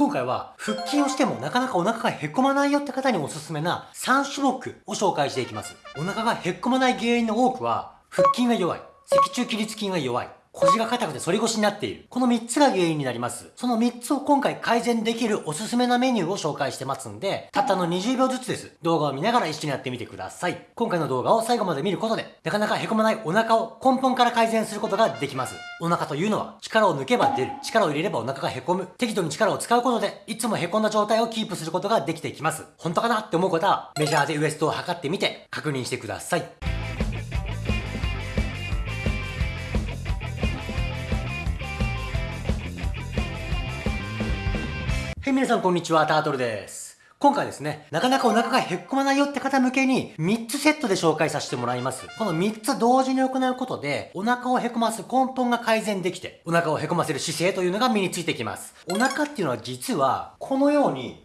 今回は腹筋をしてもなかなかお腹がへこまないよって方におすすめな3種目を紹介していきます。お腹がへこまない原因の多くは腹筋が弱い、脊柱起立筋が弱い、腰が硬くて反り腰になっている。この3つが原因になります。その3つを今回改善できるおすすめなメニューを紹介してますんで、たったの20秒ずつです。動画を見ながら一緒にやってみてください。今回の動画を最後まで見ることで、なかなかへこまないお腹を根本から改善することができます。お腹というのは力を抜けば出る。力を入れればお腹がへこむ。適度に力を使うことで、いつもへこんだ状態をキープすることができていきます。本当かなって思う方は、メジャーでウエストを測ってみて確認してください。はい、皆さんこんにちは、タートルです。今回ですね、なかなかお腹がへっこまないよって方向けに3つセットで紹介させてもらいます。この3つ同時に行うことで、お腹をへこます根本が改善できて、お腹をへこませる姿勢というのが身についてきます。お腹っていうのは実は、このように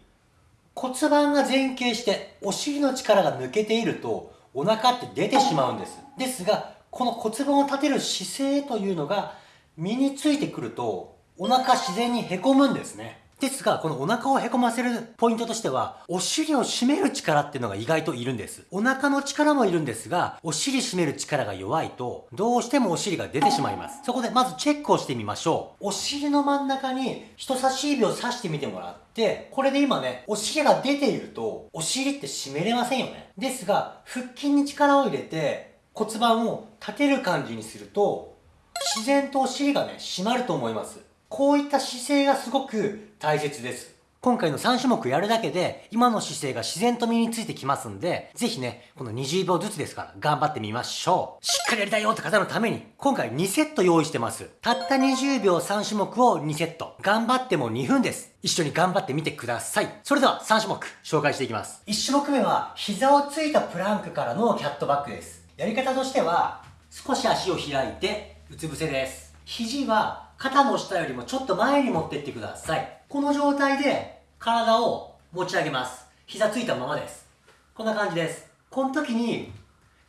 骨盤が前傾してお尻の力が抜けていると、お腹って出てしまうんです。ですが、この骨盤を立てる姿勢というのが身についてくると、お腹自然にへこむんですね。ですが、このお腹をへこませるポイントとしては、お尻を締める力っていうのが意外といるんです。お腹の力もいるんですが、お尻締める力が弱いと、どうしてもお尻が出てしまいます。そこでまずチェックをしてみましょう。お尻の真ん中に人差し指を刺してみてもらって、これで今ね、お尻が出ていると、お尻って締めれませんよね。ですが、腹筋に力を入れて、骨盤を立てる感じにすると、自然とお尻がね、締まると思います。こういった姿勢がすごく大切です。今回の3種目やるだけで、今の姿勢が自然と身についてきますんで、ぜひね、この20秒ずつですから頑張ってみましょう。しっかりやりたいよって方のために、今回2セット用意してます。たった20秒3種目を2セット。頑張っても2分です。一緒に頑張ってみてください。それでは3種目紹介していきます。1種目目は、膝をついたプランクからのキャットバックです。やり方としては、少し足を開いて、うつ伏せです。肘は肩の下よりもちょっと前に持ってってください。この状態で体を持ち上げます。膝ついたままです。こんな感じです。この時に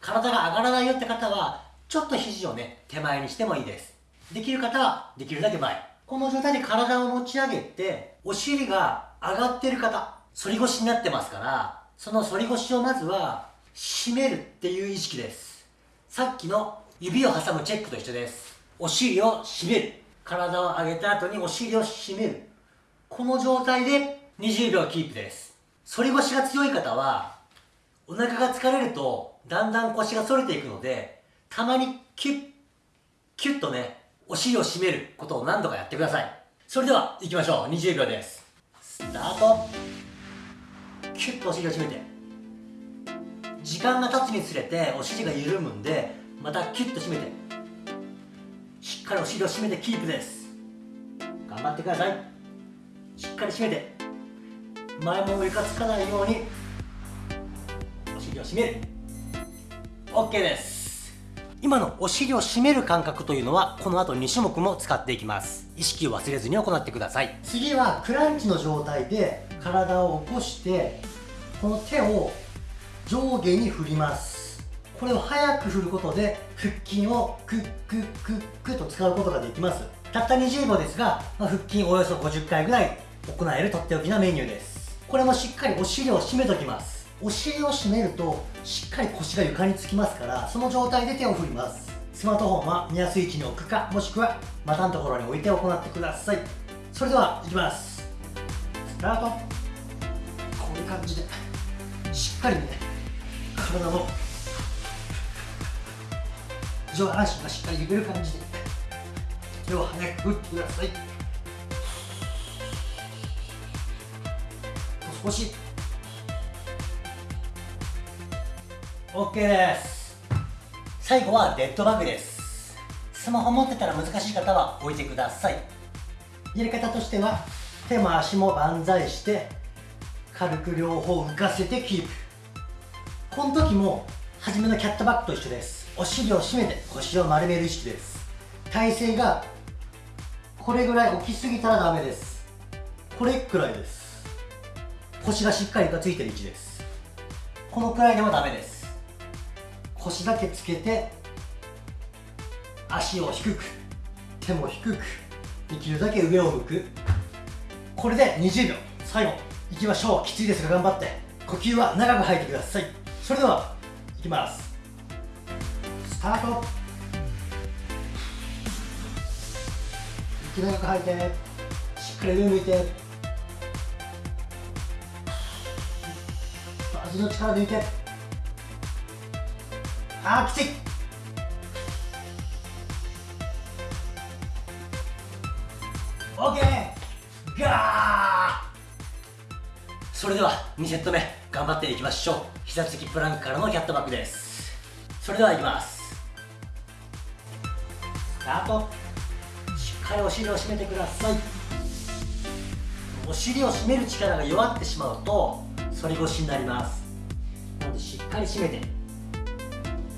体が上がらないよって方は、ちょっと肘をね、手前にしてもいいです。できる方はできるだけ前。この状態で体を持ち上げて、お尻が上がってる方、反り腰になってますから、その反り腰をまずは、締めるっていう意識です。さっきの指を挟むチェックと一緒です。お尻を締める。体を上げた後にお尻を締める。この状態で20秒キープです。反り腰が強い方は、お腹が疲れるとだんだん腰が反れていくので、たまにキュッ、キュッとね、お尻を締めることを何度かやってください。それでは行きましょう。20秒です。スタート。キュッとお尻を締めて。時間が経つにつれてお尻が緩むんで、またキュッと締めて。しっかりお尻を締めてキープです。頑張ってください。しっかり締めて。前も上かつかないようにお尻を締める。OK です。今のお尻を締める感覚というのはこの後2種目も使っていきます。意識を忘れずに行ってください。次はクランチの状態で体を起こしてこの手を上下に振ります。これを早く振ることで腹筋をクックックックと使うことができます。たった20秒ですが、まあ、腹筋およそ50回ぐらい行えるとっておきなメニューです。これもしっかりお尻を締めときます。お尻を締めるとしっかり腰が床につきますからその状態で手を振ります。スマートフォンは見やすい位置に置くかもしくは股のところに置いて行ってください。それではいきます。スタート。こういう感じでしっかりね体の上半身がしっかり揺れる感じで手を早く振ってください少し OK です最後はデッドバグですスマホ持ってたら難しい方は置いてくださいやり方としては手も足も万歳して軽く両方浮かせてキープこの時も初めのキャットバックと一緒ですお尻を締めて腰を丸める意識です。体勢がこれぐらい起きすぎたらダメです。これくらいです。腰がしっかりとついてる位置です。このくらいでもダメです。腰だけつけて足を低く手も低くできるだけ上を向く。これで20秒。最後いきましょう。きついですが頑張って。呼吸は長く吐いてください。それではいきます。スタート。息長く吐いてしっかり上向いて。味の力抜いて。あーきつい。オッケーガー。それでは2セット目頑張っていきましょう。膝つきプランクからのキャットバックです。それではいきます。タート。しっかりお尻を締めてください。お尻を締める力が弱ってしまうと反り腰になります。なのでしっかり締めて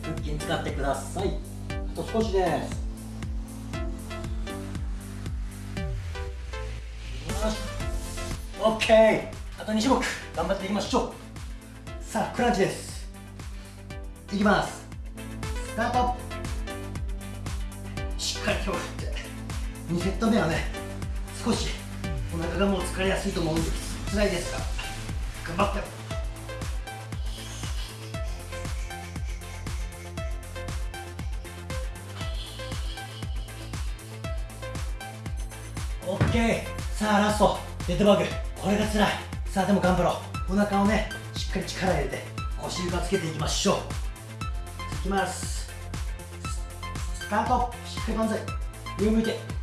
腹筋使ってください。あと少しです。よし。OK あと2種目。頑張っていきましょう。さあクランチです。いきます。スタート。かり今日振って2セット目はね少しお腹がもう疲れやすいと思うんです。辛いですが頑張って。オッケー。さあラストデッドバグ。これが辛い。さあでも頑張ろう。お腹をねしっかり力入れて腰床つけていきましょう。いきます。スタート。しっかり万歳上向いて。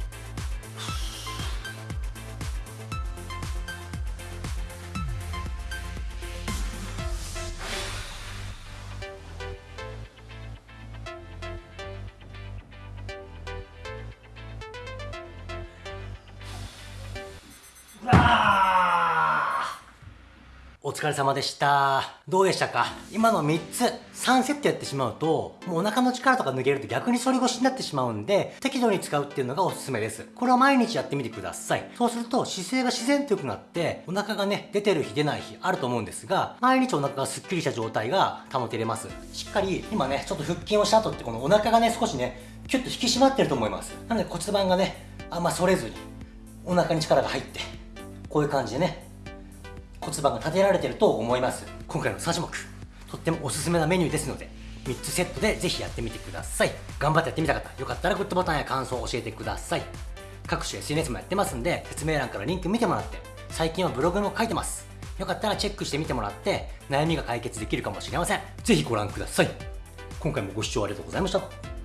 お疲れ様でした。どうでしたか？今の3つ、3セットやってしまうと、もうお腹の力とか抜けると逆に反り腰になってしまうんで、適度に使うっていうのがおすすめです。これを毎日やってみてください。そうすると姿勢が自然と良くなって、お腹がね、出てる日出ない日あると思うんですが、毎日お腹がスッキリした状態が保てれます。しっかり、今ね、ちょっと腹筋をした後ってこのお腹がね、少しね、キュッと引き締まってると思います。なので骨盤がね、あんま反れずに、お腹に力が入って、こういう感じでね、骨盤が立てられてると思います。今回の3種目。とってもおすすめなメニューですので3つセットでぜひやってみてください。頑張ってやってみた方よかったらグッドボタンや感想を教えてください。各種 SNS もやってますんで説明欄からリンク見てもらって最近はブログも書いてます。よかったらチェックしてみてもらって悩みが解決できるかもしれません。ぜひご覧ください。今回もご視聴ありがとうございました